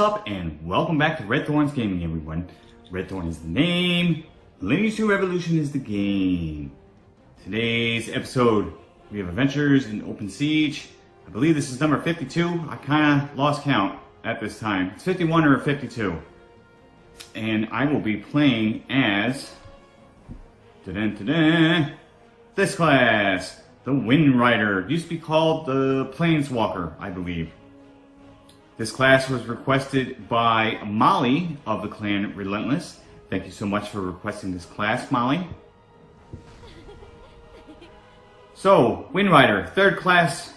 up and welcome back to Red Thorns Gaming everyone. Red Thorn is the name, Lineage 2 Revolution is the game. Today's episode, we have Adventures in Open Siege. I believe this is number 52. I kind of lost count at this time. It's 51 or 52. And I will be playing as... Da -da -da this class, the Wind Rider. Used to be called the Planeswalker, I believe. This class was requested by Molly of the clan Relentless. Thank you so much for requesting this class, Molly. So, Wind Rider, third class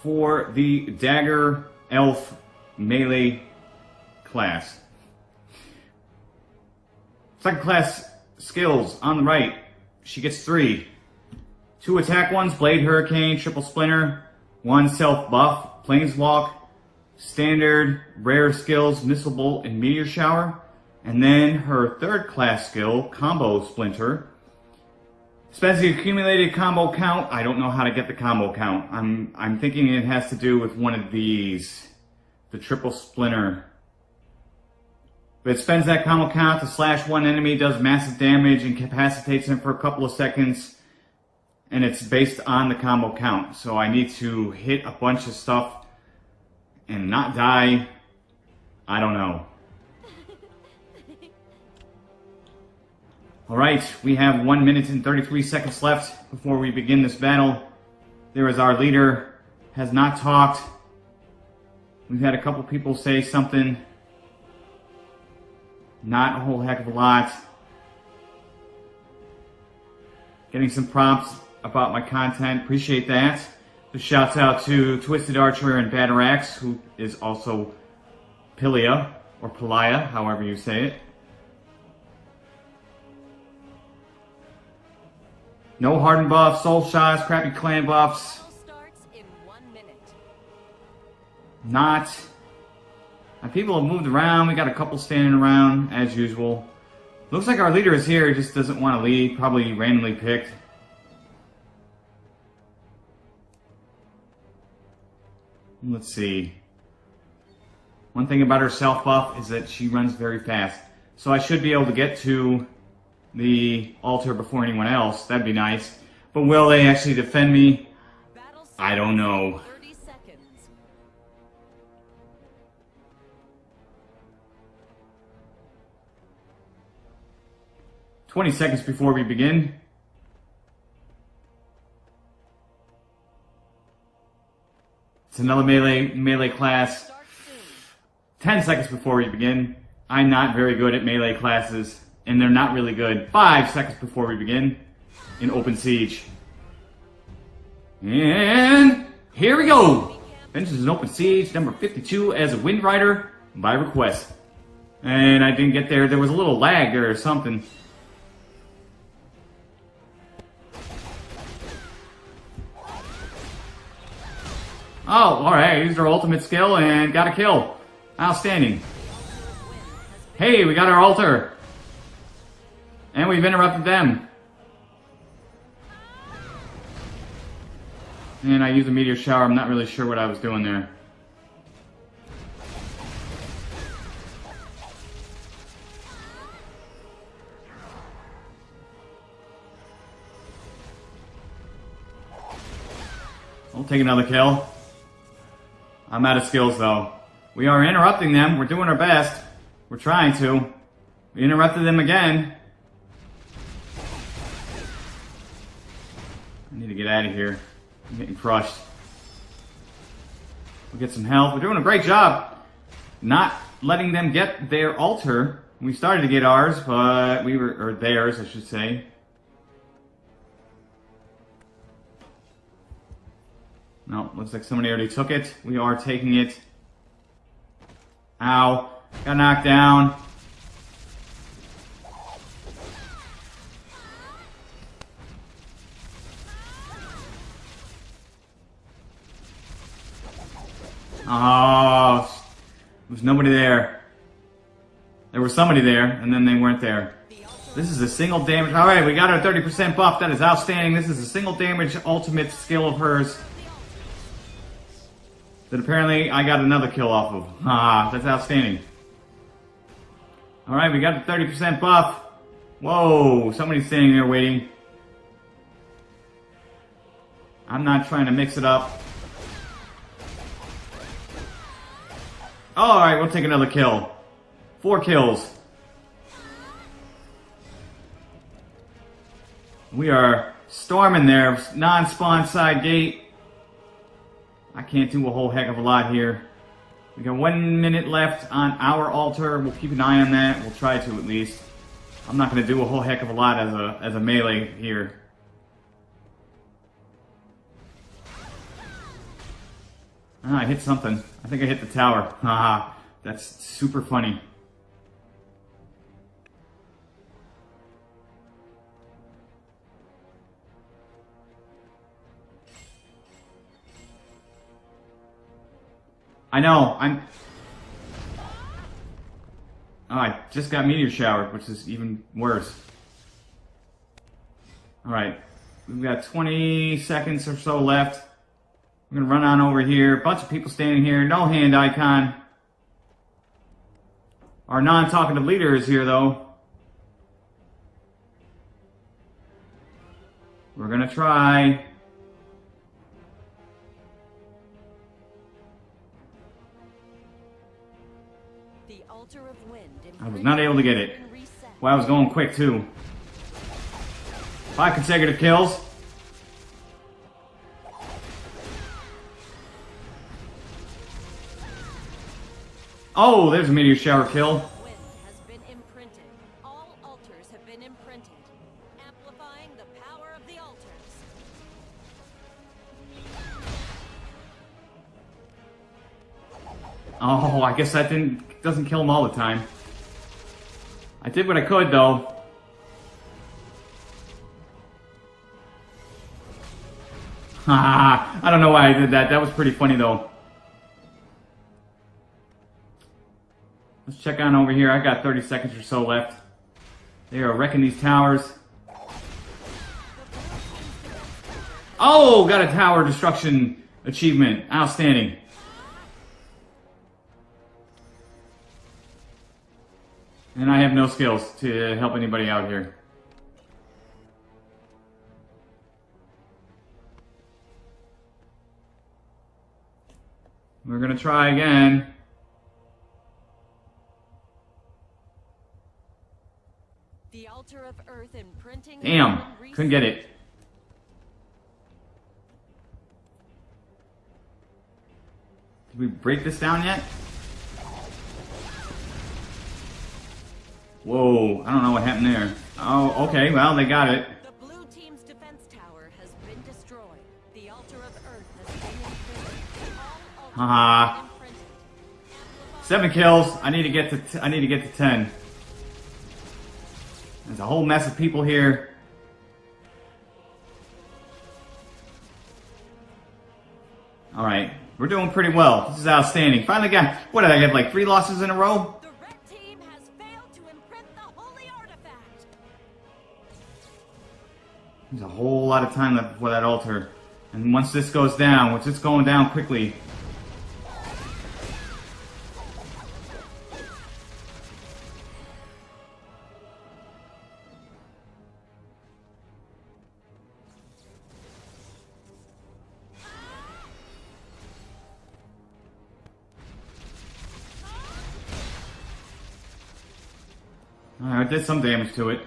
for the Dark Elf Melee class. Second class skills on the right. She gets three. Two attack ones, Blade Hurricane, Triple Splinter. One self buff, Planeswalk standard, rare skills, Missile Bolt, and Meteor Shower. And then her third class skill, Combo Splinter. Spends the accumulated combo count. I don't know how to get the combo count. I'm, I'm thinking it has to do with one of these. The Triple Splinter. But it spends that combo count to slash one enemy, does massive damage, and incapacitates him for a couple of seconds. And it's based on the combo count. So I need to hit a bunch of stuff and not die? I don't know. Alright, we have 1 minute and 33 seconds left before we begin this battle. There is our leader, has not talked. We've had a couple people say something. Not a whole heck of a lot. Getting some prompts about my content, appreciate that. Shouts out to Twisted Archer and Batarax, who is also Pilia, or Pilia, however you say it. No hardened buffs, soul shots, crappy clan buffs. Not. And people have moved around. We got a couple standing around, as usual. Looks like our leader is here, just doesn't want to lead. Probably randomly picked. Let's see. One thing about her self buff is that she runs very fast. So I should be able to get to the altar before anyone else. That'd be nice. But will they actually defend me? I don't know. Twenty seconds before we begin. It's another melee melee class. 10 seconds before we begin. I'm not very good at melee classes, and they're not really good. 5 seconds before we begin in Open Siege. And here we go! Adventures in Open Siege, number 52 as a Wind Rider by request. And I didn't get there, there was a little lag there or something. Oh, alright, used our ultimate skill and got a kill. Outstanding. Hey, we got our altar. And we've interrupted them. And I used a meteor shower, I'm not really sure what I was doing there. I'll take another kill. I'm out of skills though. We are interrupting them. We're doing our best. We're trying to. We interrupted them again. I need to get out of here. I'm getting crushed. We'll get some health. We're doing a great job not letting them get their altar. We started to get ours, but we were, or theirs, I should say. No, looks like somebody already took it. We are taking it. Ow. Got knocked down. Oh, Was nobody there. There was somebody there, and then they weren't there. This is a single damage. All right, we got our 30% buff. That is outstanding. This is a single damage ultimate skill of hers. That apparently I got another kill off of. Ah, that's outstanding. Alright, we got the 30% buff. Whoa, somebody's standing there waiting. I'm not trying to mix it up. Alright, we'll take another kill. Four kills. We are storming there. Non-spawn side gate. I can't do a whole heck of a lot here. We got one minute left on our altar. We'll keep an eye on that. We'll try to at least. I'm not going to do a whole heck of a lot as a as a melee here. Ah, I hit something. I think I hit the tower. Haha, that's super funny. I know, I'm... Oh, I just got meteor showered, which is even worse. Alright, we've got 20 seconds or so left. I'm gonna run on over here. Bunch of people standing here. No hand icon. Our non-talkative leader is here, though. We're gonna try. I was not able to get it. Well, I was going quick, too. Five consecutive kills. Oh, there's a meteor shower kill. Guess that didn't doesn't kill them all the time. I did what I could though. I don't know why I did that. That was pretty funny though. Let's check on over here. I got 30 seconds or so left. They are wrecking these towers. Oh, got a tower destruction achievement. Outstanding. And I have no skills to help anybody out here. We're gonna try again. The altar of earth imprinting. Damn, couldn't get it. Did we break this down yet? Whoa, I don't know what happened there. Oh, okay, well, they got it. The blue team's defense tower has been destroyed. The altar of earth has been Haha. Seven kills. I need to get to I need to get to ten. There's a whole mess of people here. Alright, we're doing pretty well. This is outstanding. Finally got, what did I get, like three losses in a row? There's a whole lot of time left before that altar. And once this goes down, which it's going down quickly, I did some damage to it.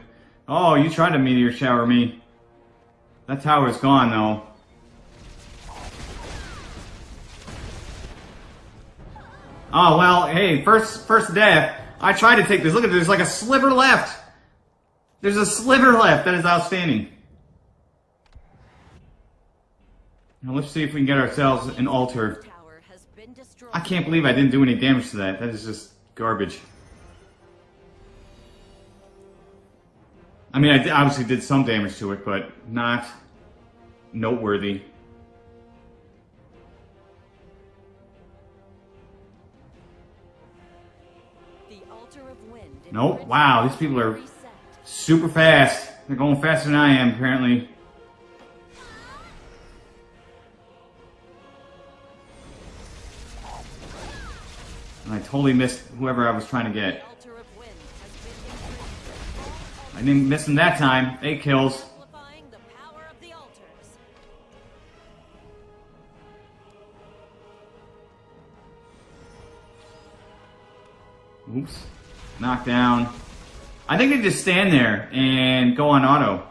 Oh, you tried to meteor shower me. That tower's gone, though. Oh, well, hey, first first death. I tried to take this. Look at this. There's like a sliver left. There's a sliver left. That is outstanding. Now let's see if we can get ourselves an altar. I can't believe I didn't do any damage to that. That is just garbage. I mean, I obviously did some damage to it, but not noteworthy. Nope. Wow, these people are super fast. They're going faster than I am, apparently. And I totally missed whoever I was trying to get. Imprinted. I didn't miss him that time. Eight kills. Amplifying the power of the altars. Oops. Knocked down. I think they just stand there and go on auto.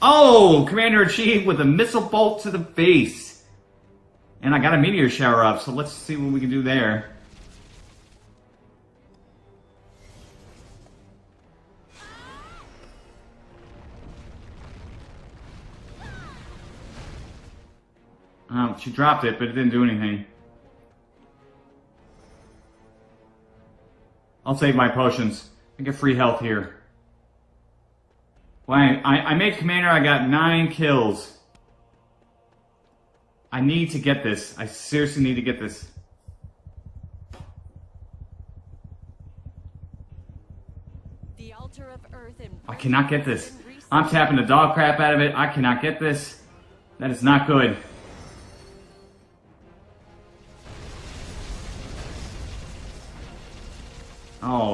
Oh! Commander-in-Chief with a missile bolt to the face. And I got a meteor shower up, so let's see what we can do there. Oh, she dropped it, but it didn't do anything. I'll save my potions. I get free health here. Well, I, I, I made commander, I got nine kills. I need to get this. I seriously need to get this. The altar of earth I cannot get this. I'm tapping the dog crap out of it. I cannot get this. That is not good.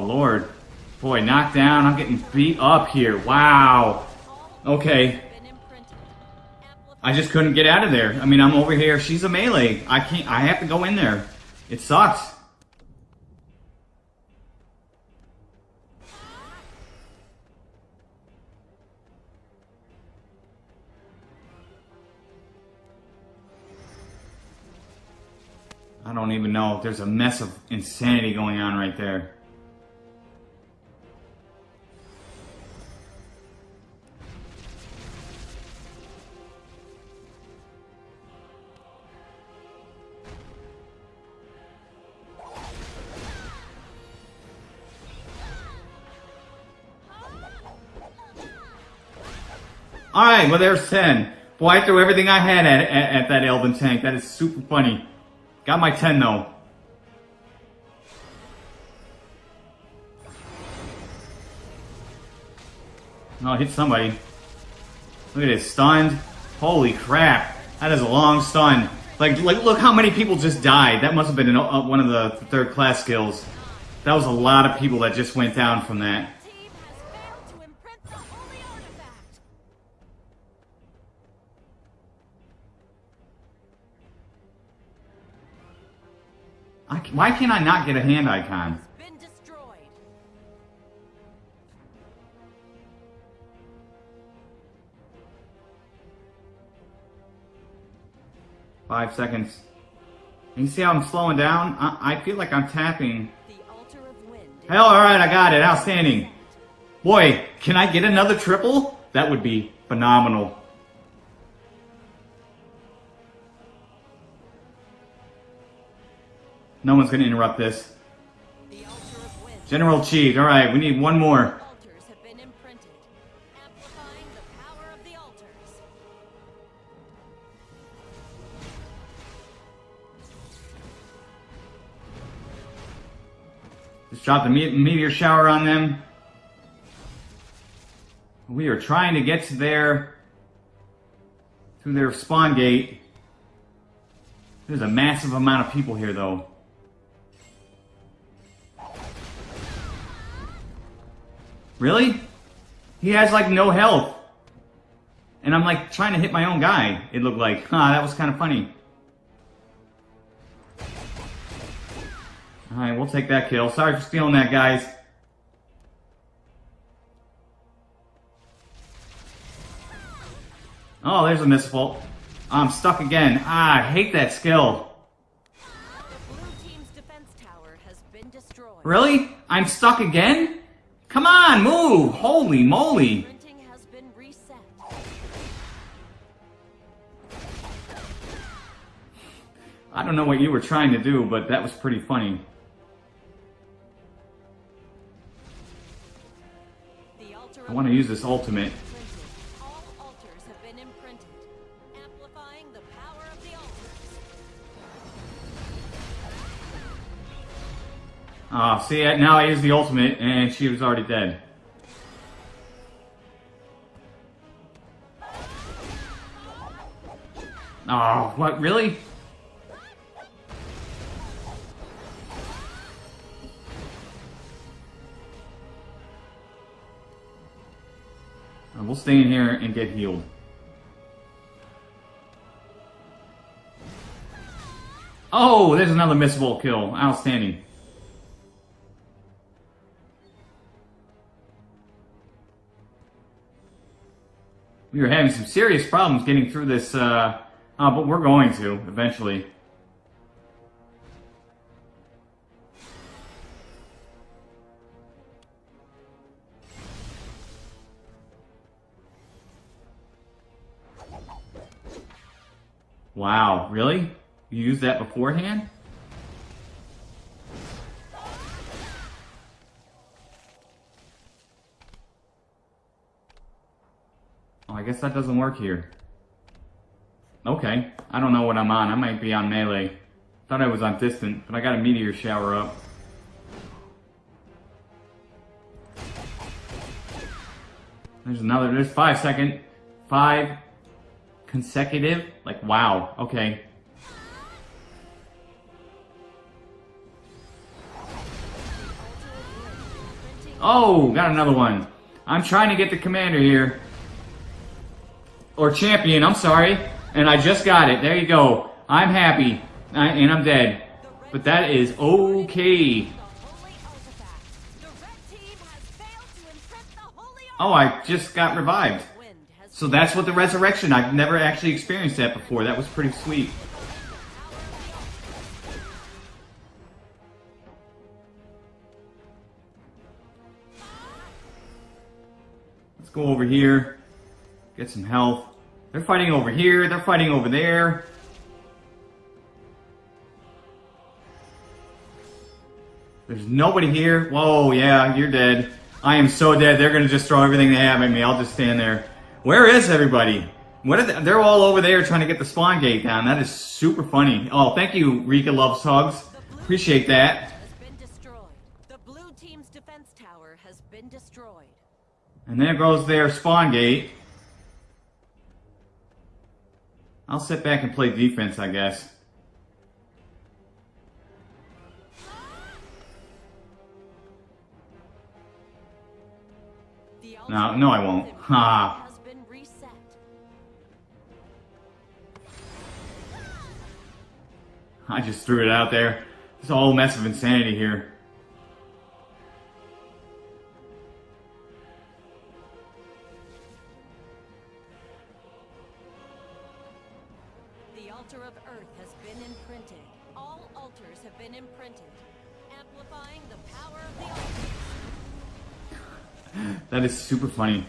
Lord. Boy, knocked down. I'm getting beat up here. Wow. Okay. I just couldn't get out of there. I mean, I'm over here. She's a melee. I can't, I have to go in there. It sucks. I don't even know. If there's a mess of insanity going on right there. Alright, well there's 10. Boy, I threw everything I had at, at, at that Elven tank. That is super funny. Got my 10 though. Oh, hit somebody. Look at this, stunned. Holy crap. That is a long stun. Like, like, look how many people just died. That must have been an, uh, one of the third class skills. That was a lot of people that just went down from that. Why can't I not get a hand icon? Five seconds. You see how I'm slowing down? I, I feel like I'm tapping. The altar of wind. is- Hell, alright, I got it. Outstanding. Boy, can I get another triple? That would be phenomenal. No one's gonna interrupt this. General Chief, alright, we need one more. Just drop the me- meteor shower on them. We are trying to get to their through their spawn gate. There's a massive amount of people here though. Really? He has like no health. And I'm like trying to hit my own guy. It looked like. Huh, that was kind of funny. Alright, we'll take that kill. Sorry for stealing that, guys. Oh, there's a missile. I'm stuck again. Ah, I hate that skill. Blue team's defense tower has been destroyed. Really? I'm stuck again? Come on, move! Holy moly! Printing has been reset. I don't know what you were trying to do, but that was pretty funny. I want to use this ultimate. Ah, see, now I is the ultimate and she was already dead. Oh, what, really? We'll stay in here and get healed. Oh, there's another missable kill. Outstanding. We were having some serious problems getting through this, uh, uh, but we're going to, eventually. Wow, really? You used that beforehand? Guess that doesn't work here. Okay, I don't know what I'm on. I might be on melee. Thought I was on distant, but I got a meteor shower up. There's another, there's five second, five consecutive. Like, wow, okay. Oh, got another one. I'm trying to get the commander here. Or champion, I'm sorry. And I just got it. There you go. I'm happy. I, and I'm dead. But that is okay. Oh, I just got revived. So that's what the resurrection, I've never actually experienced that before. That was pretty sweet. Let's go over here. Get some health. They're fighting over here. They're fighting over there. There's nobody here. Whoa, yeah, you're dead. I am so dead. They're gonna just throw everything they have at me. I'll just stand there. Where is everybody? What are they? They're all over there trying to get the spawn gate down. That is super funny. Oh, thank you, Rika Loves Hugs. Appreciate that. And there goes their spawn gate. I'll sit back and play defense, I guess. No, no, I won't. Ha. I just threw it out there. It's a whole mess of insanity here. Super funny.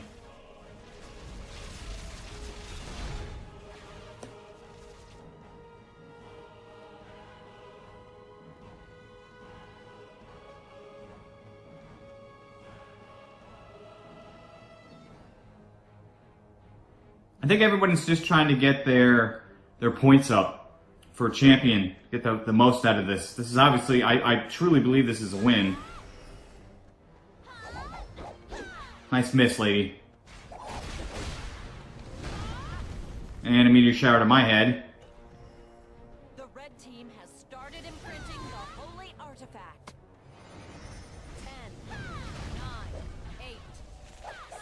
I think everyone's just trying to get their their points up for champion, get the, the most out of this. This is obviously, I, I truly believe this is a win. Nice miss, lady. And a meteor shower to my head. The red team has started imprinting the holy artifact. Ten, nine, eight,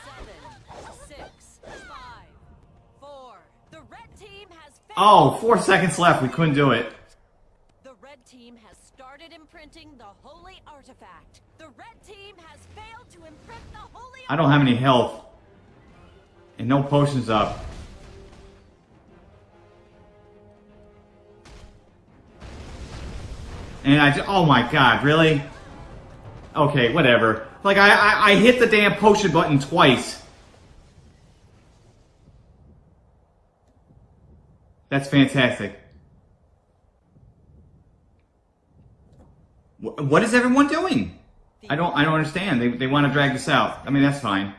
seven, six, five, four. The red team has. Oh, four seconds left. We couldn't do it. The red team has started imprinting the holy artifact. The red team has failed to imprint the holy I don't have any health. And no potions up. And I just, oh my god, really? Okay, whatever. Like, I, I, I hit the damn potion button twice. That's fantastic. What is everyone doing? I don't, I don't understand. They, they want to drag this out. I mean, that's fine.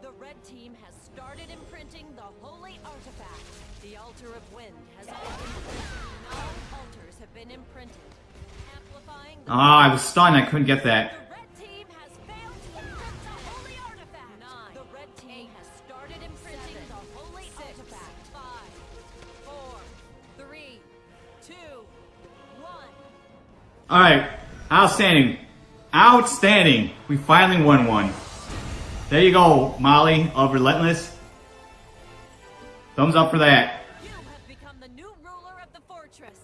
The red team has started imprinting the holy artifact. The altar of wind has. Nine altars have been imprinted, amplifying the Ah, I was stunned. I couldn't get that. Alright, outstanding. Outstanding. We finally won one. There you go, Molly of Relentless. Thumbs up for that. You have become the new ruler of the fortress.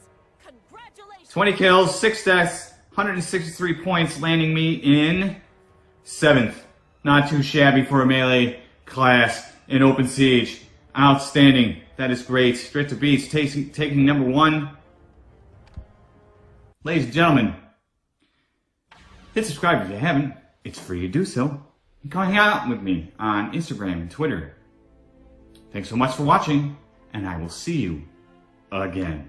Congratulations. 20 kills, 6 deaths, 163 points, landing me in 7th. Not too shabby for a melee class in Open Siege. Outstanding. That is great. Straight to beats, taking, taking number one. Ladies and gentlemen, hit subscribe if you haven't. It's free to do so. And come hang out with me on Instagram and Twitter. Thanks so much for watching, and I will see you again.